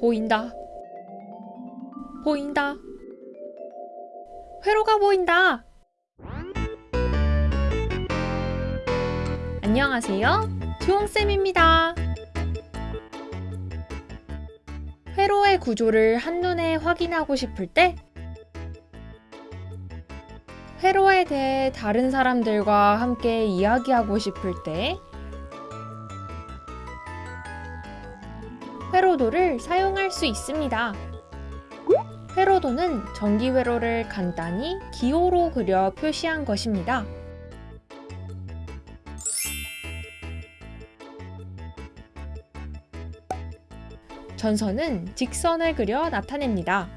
보인다. 보인다. 회로가 보인다. 안녕하세요. 주홍쌤입니다. 회로의 구조를 한눈에 확인하고 싶을 때 회로에 대해 다른 사람들과 함께 이야기하고 싶을 때 회로도를 사용할 수 있습니다. 회로도는 전기 회로를 간단히 기호로 그려 표시한 것입니다. 전선은 직선을 그려 나타냅니다.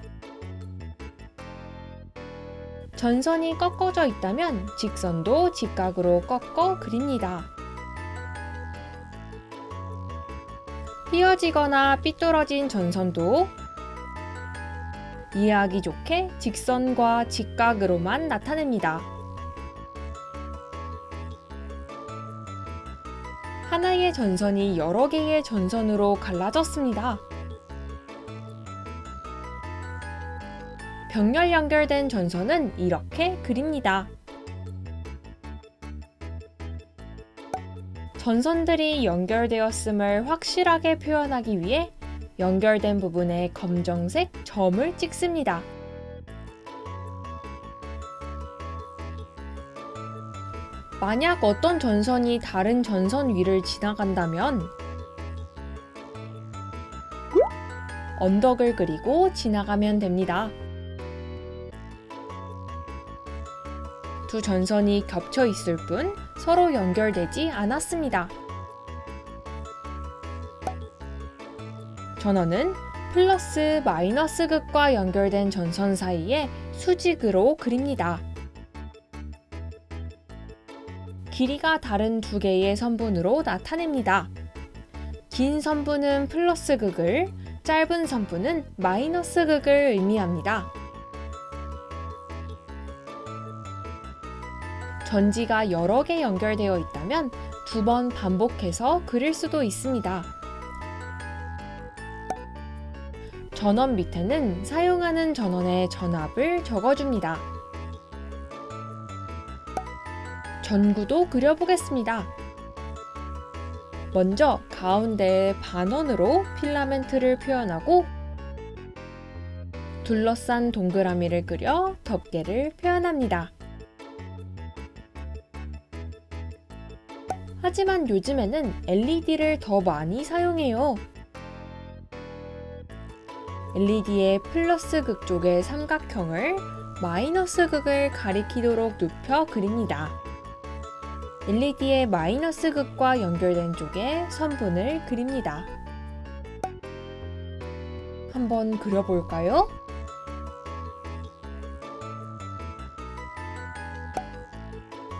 전선이 꺾어져 있다면 직선도 직각으로 꺾어 그립니다. 휘어지거나 삐뚤어진 전선도 이해하기 좋게 직선과 직각으로만 나타냅니다. 하나의 전선이 여러 개의 전선으로 갈라졌습니다. 병렬 연결된 전선은 이렇게 그립니다. 전선들이 연결되었음을 확실하게 표현하기 위해 연결된 부분에 검정색 점을 찍습니다. 만약 어떤 전선이 다른 전선 위를 지나간다면 언덕을 그리고 지나가면 됩니다. 두 전선이 겹쳐 있을 뿐 서로 연결되지 않았습니다. 전원은 플러스 마이너스 극과 연결된 전선 사이에 수직으로 그립니다. 길이가 다른 두 개의 선분으로 나타냅니다. 긴 선분은 플러스 극을, 짧은 선분은 마이너스 극을 의미합니다. 전지가 여러 개 연결되어 있다면 두 번 반복해서 그릴 수도 있습니다. 전원 밑에는 사용하는 전원의 전압을 적어줍니다. 전구도 그려보겠습니다. 먼저 가운데에 반원으로 필라멘트를 표현하고 둘러싼 동그라미를 그려 덮개를 표현합니다. 하지만 요즘에는 LED를 더 많이 사용해요. LED의 플러스 극 쪽의 삼각형을 마이너스 극을 가리키도록 눕혀 그립니다. LED의 마이너스 극과 연결된 쪽에 선분을 그립니다. 한번 그려볼까요?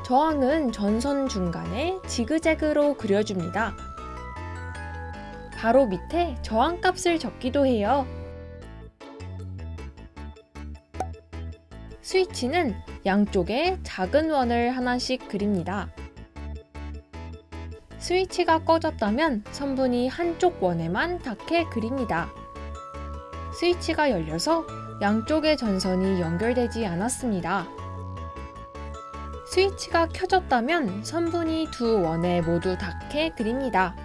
저항은 전선 중간에 지그재그로 그려줍니다. 바로 밑에 저항값을 적기도 해요. 스위치는 양쪽에 작은 원을 하나씩 그립니다. 스위치가 꺼졌다면 선분이 한쪽 원에만 닿게 그립니다. 스위치가 열려서 양쪽의 전선이 연결되지 않았습니다. 스위치가 켜졌다면 선분이 두 원에 모두 닿게 그립니다.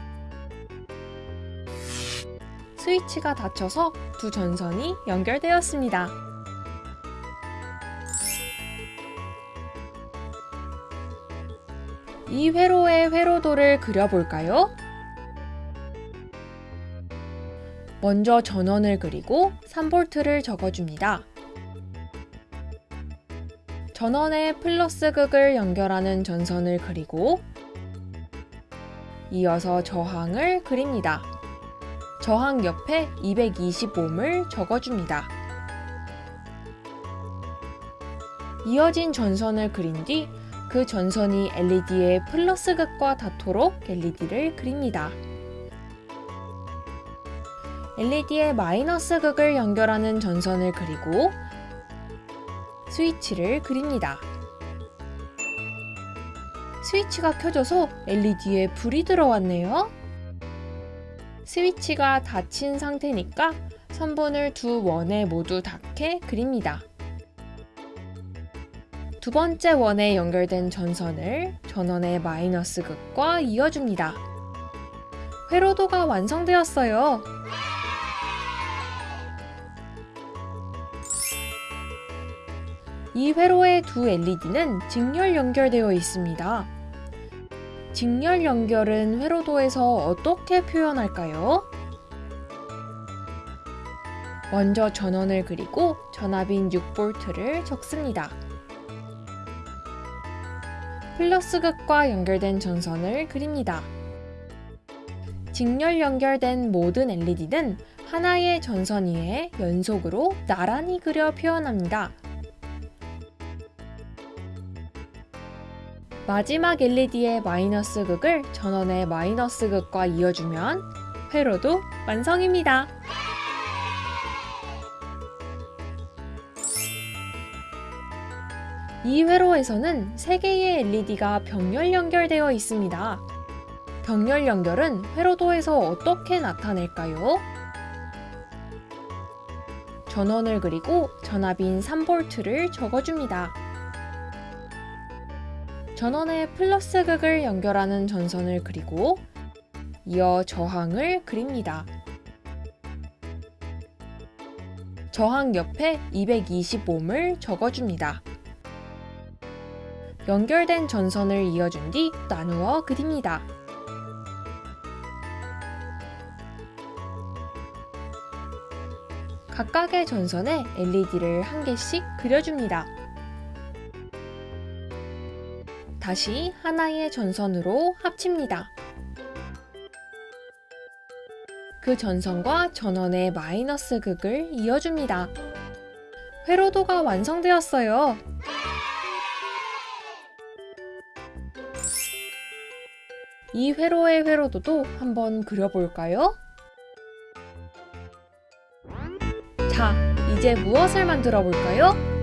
스위치가 닫혀서 두 전선이 연결되었습니다. 이 회로의 회로도를 그려볼까요? 먼저 전원을 그리고 3V를 적어줍니다. 전원에 플러스 극을 연결하는 전선을 그리고 이어서 저항을 그립니다. 저항 옆에 220ohm을 적어줍니다. 이어진 전선을 그린 뒤 그 전선이 LED의 플러스 극과 닿도록 LED를 그립니다. LED의 마이너스 극을 연결하는 전선을 그리고 스위치를 그립니다. 스위치가 켜져서 LED에 불이 들어왔네요. 스위치가 닫힌 상태니까 선분을 두 원에 모두 닿게 그립니다. 두 번째 원에 연결된 전선을 전원의 마이너스 극과 이어줍니다. 회로도가 완성되었어요. 이 회로의 두 LED는 직렬 연결되어 있습니다. 직렬 연결은 회로도에서 어떻게 표현할까요? 먼저 전원을 그리고 전압인 6V를 적습니다. 플러스 극과 연결된 전선을 그립니다. 직렬 연결된 모든 LED는 하나의 전선 위에 연속으로 나란히 그려 표현합니다. 마지막 LED의 마이너스 극을 전원의 마이너스 극과 이어주면 회로도 완성입니다. 이 회로에서는 3개의 LED가 병렬 연결되어 있습니다. 병렬 연결은 회로도에서 어떻게 나타낼까요? 전원을 그리고 전압인 3V를 적어줍니다. 전원의 플러스 극을 연결하는 전선을 그리고 이어 저항을 그립니다. 저항 옆에 220ohm을 적어줍니다. 연결된 전선을 이어준 뒤 나누어 그립니다. 각각의 전선에 LED를 한 개씩 그려줍니다. 다시 하나의 전선으로 합칩니다. 그 전선과 전원의 마이너스 극을 이어줍니다. 회로도가 완성되었어요. 이 회로의 회로도도 한번 그려볼까요? 자, 이제 무엇을 만들어 볼까요?